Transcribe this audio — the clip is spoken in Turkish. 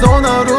Donnarumma